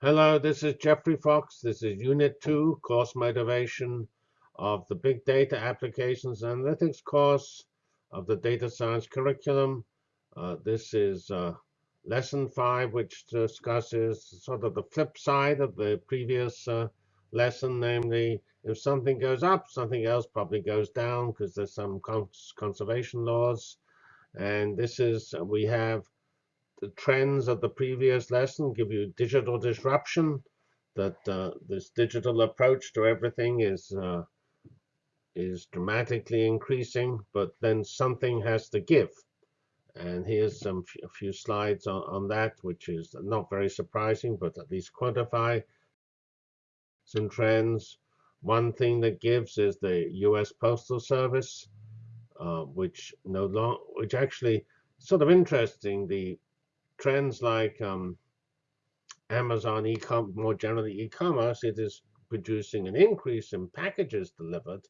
Hello, this is Geoffrey Fox. This is Unit 2, Course Motivation of the Big Data Applications Analytics course of the Data Science Curriculum. Uh, this is uh, Lesson 5, which discusses sort of the flip side of the previous uh, lesson, namely, if something goes up, something else probably goes down because there's some cons conservation laws. And this is, we have the trends of the previous lesson give you digital disruption, that uh, this digital approach to everything is uh, is dramatically increasing, but then something has to give. And here's some a few slides on, on that, which is not very surprising, but at least quantify some trends. One thing that gives is the U.S. Postal Service, uh, which no long, which actually sort of interesting. The trends like um, Amazon e-com, more generally e-commerce, it is producing an increase in packages delivered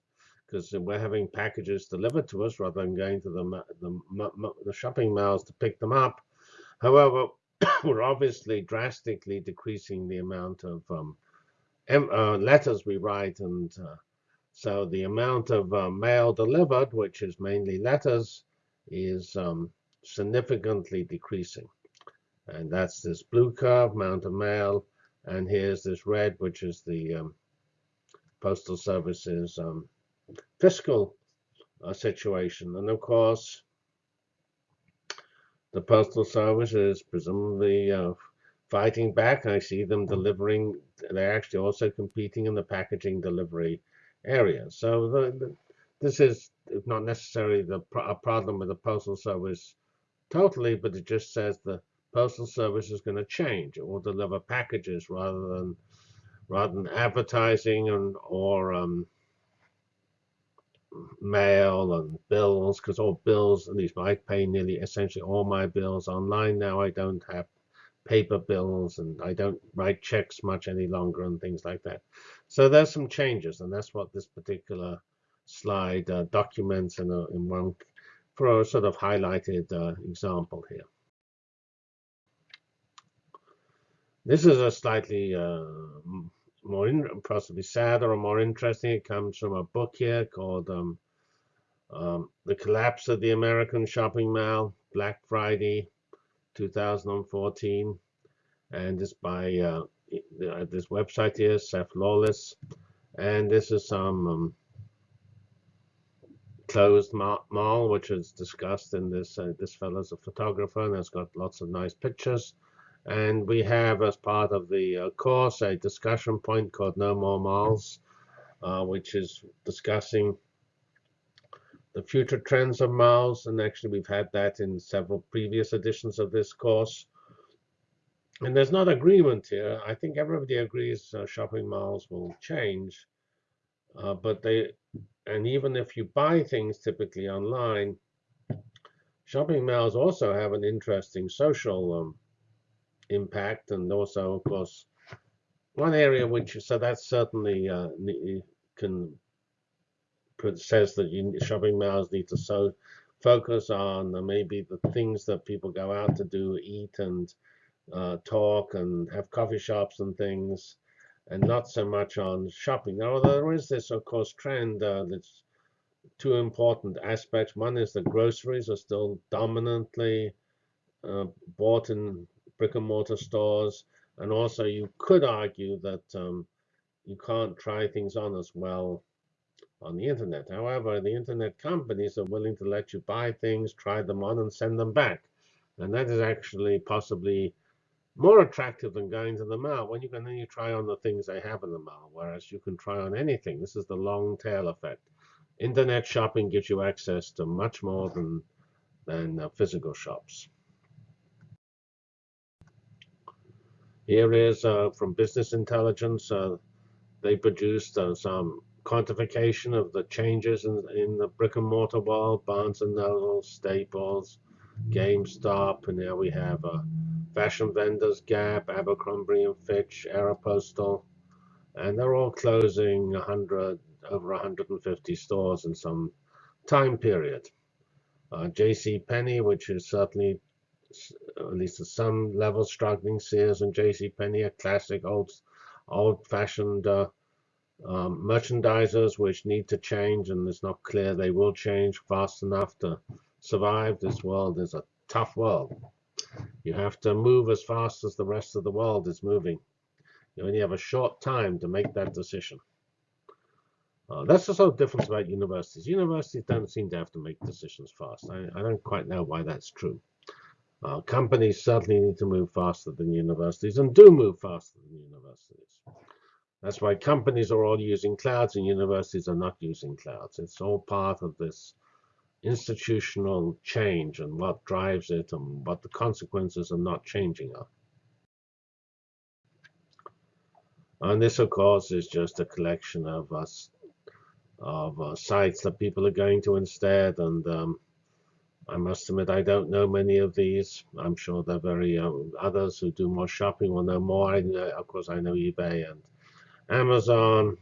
because we're having packages delivered to us rather than going to the, the, the shopping malls to pick them up. However, we're obviously drastically decreasing the amount of um, uh, letters we write. And uh, so the amount of uh, mail delivered, which is mainly letters, is um, significantly decreasing. And that's this blue curve, Mountain Mail. And here's this red, which is the um, Postal Service's um, fiscal uh, situation. And of course, the Postal Service is presumably uh, fighting back. I see them delivering. They're actually also competing in the packaging delivery area. So the, the, this is not necessarily the a problem with the Postal Service totally, but it just says the Postal Service is going to change. It will deliver packages rather than rather than advertising and or um, mail and bills, because all bills, at least I pay nearly essentially all my bills online now. I don't have paper bills and I don't write checks much any longer and things like that. So there's some changes, and that's what this particular slide uh, documents in, a, in one for a sort of highlighted uh, example here. This is a slightly uh, more in, possibly sadder or more interesting. It comes from a book here called um, um, The Collapse of the American Shopping Mall, Black Friday, 2014. And it's by uh, this website here, Seph Lawless. And this is some um, closed mall, which is discussed in this. Uh, this fellow's a photographer and has got lots of nice pictures. And we have, as part of the uh, course, a discussion point called No More Malls, uh, which is discussing the future trends of malls. And actually, we've had that in several previous editions of this course. And there's not agreement here. I think everybody agrees uh, shopping malls will change. Uh, but they, and even if you buy things typically online, shopping malls also have an interesting social um, impact, and also, of course, one area which so that certainly uh, can says that you, shopping malls need to so focus on uh, maybe the things that people go out to do, eat and uh, talk and have coffee shops and things, and not so much on shopping. Now there is this, of course, trend uh, that's two important aspects. One is that groceries are still dominantly uh, bought in brick and mortar stores. And also, you could argue that um, you can't try things on as well on the internet. However, the internet companies are willing to let you buy things, try them on, and send them back. And that is actually possibly more attractive than going to the mall when you can only try on the things they have in the mall, whereas you can try on anything. This is the long tail effect. Internet shopping gives you access to much more than, than uh, physical shops. Here is uh, from Business Intelligence. Uh, they produced uh, some quantification of the changes in, in the brick and mortar world, Barnes and Noble, Staples, GameStop, and now we have uh, fashion vendors, Gap, Abercrombie and Fitch, Aeropostale, and they're all closing 100 over 150 stores in some time period. Uh, J.C. Penney, which is certainly at least at some level struggling. Sears and J.C. Penney are classic old, old-fashioned uh, um, merchandisers which need to change, and it's not clear they will change fast enough to survive. This world is a tough world. You have to move as fast as the rest of the world is moving. You only have a short time to make that decision. Uh, that's the sort of difference about universities. Universities don't seem to have to make decisions fast. I, I don't quite know why that's true. Uh, companies certainly need to move faster than universities and do move faster than universities. That's why companies are all using clouds and universities are not using clouds. It's all part of this institutional change and what drives it and what the consequences of not changing are. And this, of course, is just a collection of us of uh, sites that people are going to instead. And um, I must admit, I don't know many of these. I'm sure there are very uh, others who do more shopping will know more. I, of course, I know eBay and Amazon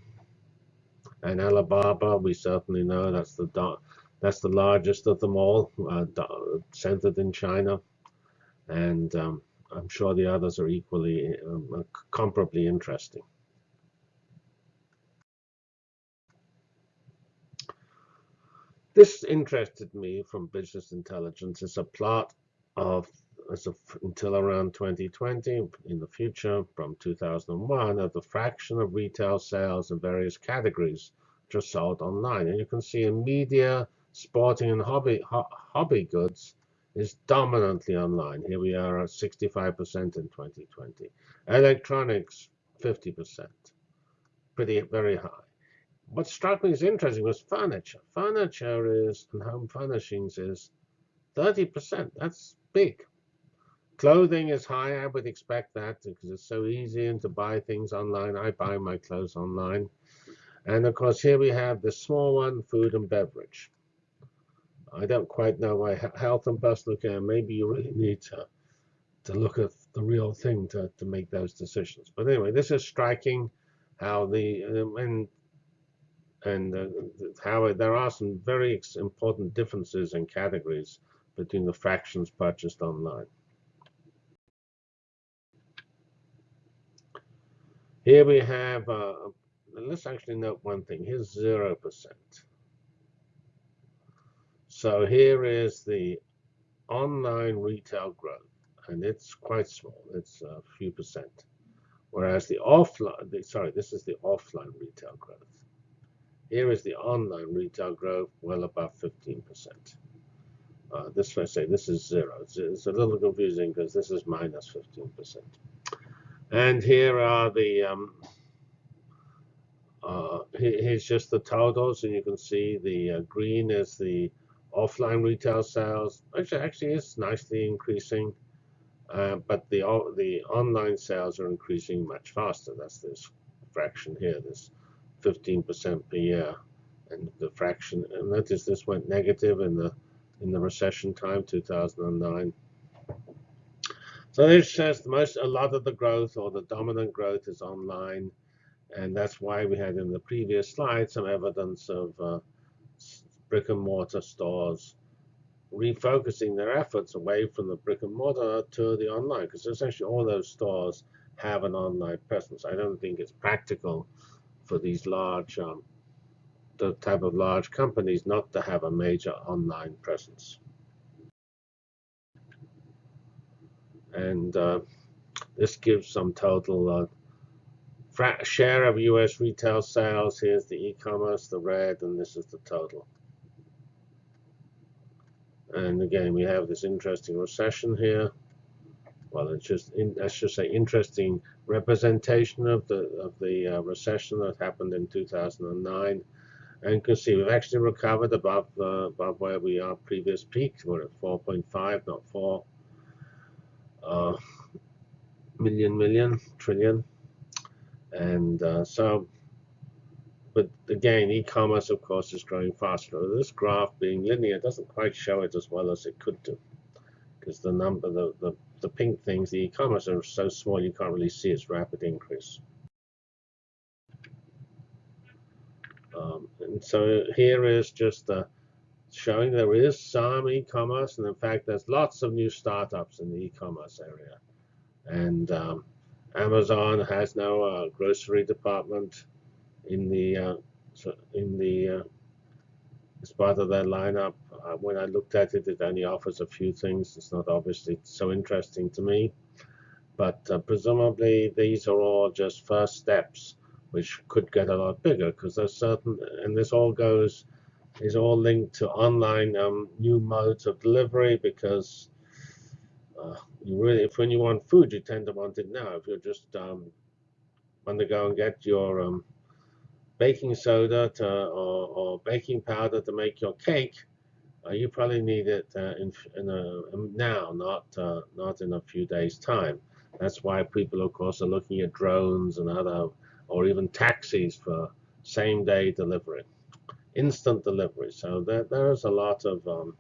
and Alibaba. We certainly know that's the that's the largest of them all, uh, centered in China. And um, I'm sure the others are equally, um, comparably interesting. This interested me from business intelligence as a plot of as of until around 2020 in the future from 2001 of the fraction of retail sales in various categories just sold online. And you can see in media, sporting and hobby ho hobby goods is dominantly online. Here we are at 65% in 2020. Electronics, 50%. Pretty, very high what struck me as interesting was furniture. Furniture is, and home furnishings is 30%. That's big. Clothing is high. I would expect that because it's so easy and to buy things online. I buy my clothes online. And of course, here we have the small one, food and beverage. I don't quite know why health and personal care, maybe you really need to, to look at the real thing to, to make those decisions. But anyway, this is striking how the, uh, and and uh, how there are some very important differences in categories between the fractions purchased online. Here we have, uh, let's actually note one thing. Here's 0%. So here is the online retail growth, and it's quite small. It's a few percent. Whereas the offline, sorry, this is the offline retail growth. Here is the online retail growth, well above 15%. Uh, this I say this is zero. It's, it's a little confusing because this is minus 15%. And here are the um, uh, here's just the totals, and you can see the uh, green is the offline retail sales, which actually it's nicely increasing, uh, but the the online sales are increasing much faster. That's this fraction here, this 15% per year. And the fraction, and notice this went negative in the in the recession time, 2009. So this says most, a lot of the growth or the dominant growth is online. And that's why we had in the previous slide some evidence of uh, brick and mortar stores refocusing their efforts away from the brick and mortar to the online, because essentially all those stores have an online presence. I don't think it's practical for these large, um, the type of large companies not to have a major online presence. And uh, this gives some total uh, share of US retail sales. Here's the e-commerce, the red, and this is the total. And again, we have this interesting recession here well, it's just in, let's just say interesting representation of the of the uh, recession that happened in 2009. And you can see we've actually recovered above uh, above where we are previous peak. We're at 4.5, not 4 uh, million million trillion. And uh, so, but again, e-commerce, of course, is growing faster. This graph being linear doesn't quite show it as well as it could do because the number, the, the the pink things, the e-commerce are so small you can't really see its rapid increase. Um, and so here is just the showing there is some e-commerce, and in fact, there's lots of new startups in the e-commerce area. And um, Amazon has now a grocery department in the uh, in the as part of their lineup. Uh, when I looked at it, it only offers a few things. It's not obviously so interesting to me, but uh, presumably these are all just first steps, which could get a lot bigger because there's certain, and this all goes is all linked to online um, new modes of delivery because uh, you really, if when you want food, you tend to want it now. If you're just um, want to go and get your um, baking soda to, or, or, baking powder to make your cake, uh, you probably need it uh, in, in a, um, now, not uh, not in a few days' time. That's why people, of course, are looking at drones and other, or even taxis for same-day delivery, instant delivery. So there, there's a lot of um,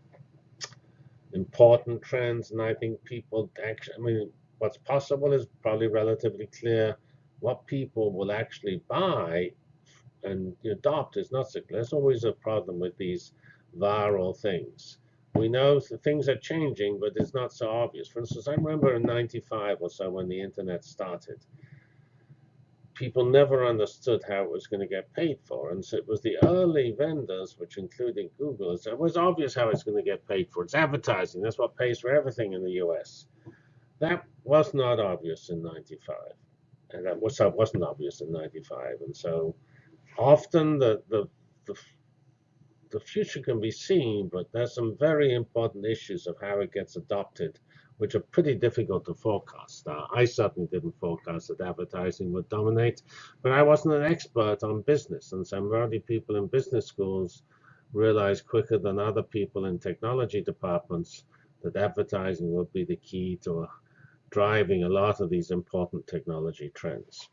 important trends, and I think people actually, I mean, what's possible is probably relatively clear. What people will actually buy and adopt is not clear. There's always a problem with these viral things. We know things are changing, but it's not so obvious. For instance, I remember in 95 or so when the internet started, people never understood how it was going to get paid for. And so it was the early vendors, which included Google, so it was obvious how it's going to get paid for. It's advertising. That's what pays for everything in the US. That was not obvious in 95. And that was, that wasn't obvious in 95. And so often the, the, the, the future can be seen, but there's some very important issues of how it gets adopted which are pretty difficult to forecast. Uh, I certainly didn't forecast that advertising would dominate, but I wasn't an expert on business, and some early people in business schools realized quicker than other people in technology departments that advertising would be the key to driving a lot of these important technology trends.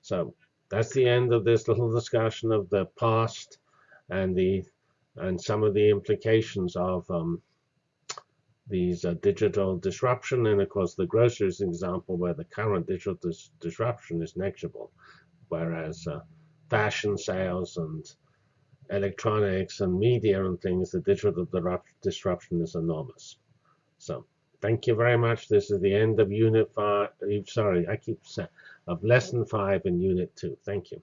So that's the end of this little discussion of the past and the and some of the implications of um, these uh, digital disruption. And of course, the an example where the current digital dis disruption is negligible, whereas uh, fashion sales and electronics and media and things, the digital disruption is enormous. So thank you very much. This is the end of Unit 5. Sorry, I keep saying of Lesson 5 in Unit 2. Thank you.